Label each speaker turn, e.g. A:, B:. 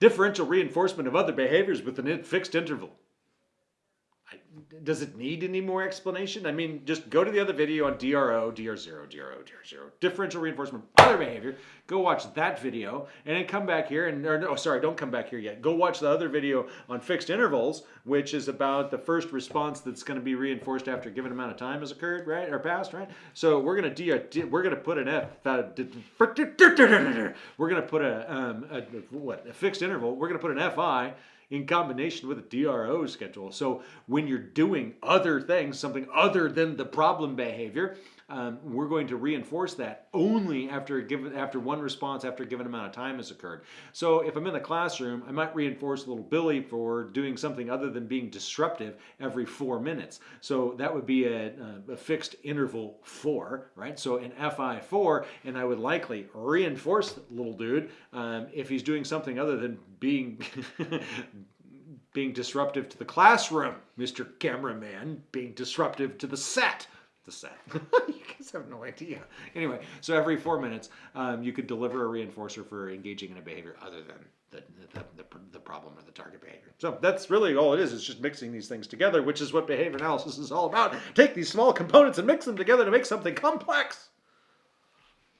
A: Differential reinforcement of other behaviors with a fixed interval. I, does it need any more explanation? I mean, just go to the other video on DRO, DR0, DRO, DR0, differential reinforcement, other behavior. Go watch that video and then come back here and, or no, sorry, don't come back here yet. Go watch the other video on fixed intervals, which is about the first response that's going to be reinforced after a given amount of time has occurred, right, or passed, right? So we're going to we're going to put an F, we're going to put a, um, a what a fixed interval. We're going to put an FI in combination with a DRO schedule. So when you're doing other things, something other than the problem behavior, um, we're going to reinforce that only after a given after one response after a given amount of time has occurred. So if I'm in the classroom, I might reinforce little Billy for doing something other than being disruptive every four minutes. So that would be a, a fixed interval four, right? So an FI four, and I would likely reinforce little dude um, if he's doing something other than being being disruptive to the classroom, Mr. Cameraman, being disruptive to the set the set. you guys have no idea. Anyway, so every four minutes, um, you could deliver a reinforcer for engaging in a behavior other than the, the, the, the, problem or the target behavior. So that's really all it is. It's just mixing these things together, which is what behavior analysis is all about. Take these small components and mix them together to make something complex.